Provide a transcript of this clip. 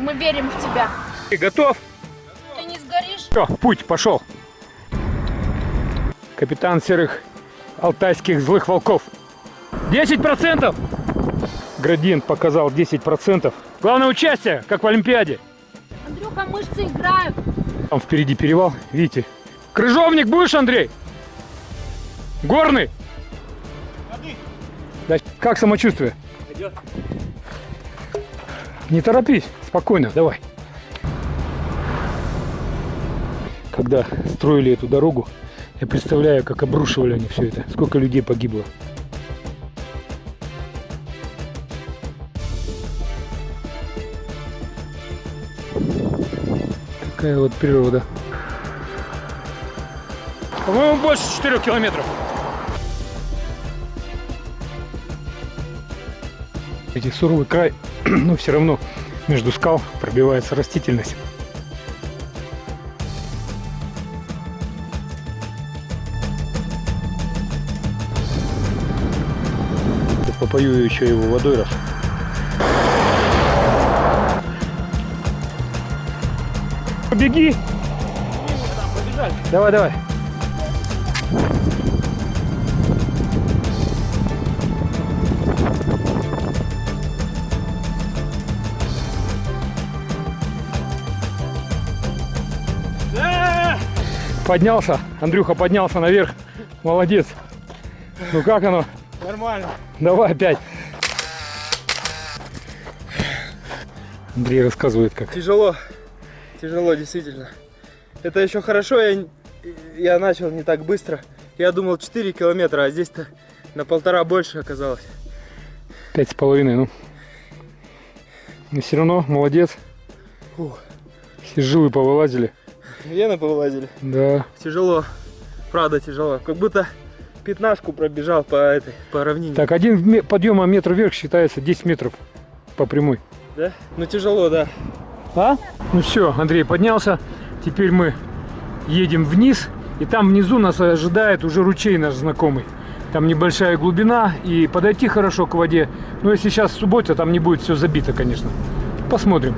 Мы верим в тебя. Ты готов? Ты не сгоришь? Все, путь, пошел. Капитан серых алтайских злых волков. 10%! Градиент показал 10%. Главное участие, как в Олимпиаде. Андрюха, мышцы играют. Там впереди перевал, видите? Крыжовник будешь, Андрей? Горный? Да, как самочувствие? Идет. Не торопись, спокойно, давай. Когда строили эту дорогу, я представляю, как обрушивали они все это, сколько людей погибло. Такая вот природа. По-моему, больше 4 километров. Эти суровый край, но все равно между скал пробивается растительность. Попою еще его водой раз. Беги! Давай, давай. Поднялся, Андрюха поднялся наверх. Молодец. Ну как оно? Нормально. Давай опять. Андрей рассказывает как. Тяжело. Тяжело, действительно. Это еще хорошо, я, я начал не так быстро. Я думал 4 километра, а здесь-то на полтора больше оказалось. Пять с половиной, ну. Но все равно молодец. Фух. Все жилы повылазили. Вены повылазили. Да. Тяжело. Правда тяжело. Как будто пятнашку пробежал по этой, по равнине. Так, один ме- подъема метр вверх считается 10 метров по прямой. Да? Ну тяжело, да. А? Ну все, Андрей поднялся. Теперь мы едем вниз. И там внизу нас ожидает уже ручей наш знакомый. Там небольшая глубина и подойти хорошо к воде. Но если сейчас суббота, там не будет все забито, конечно. Посмотрим.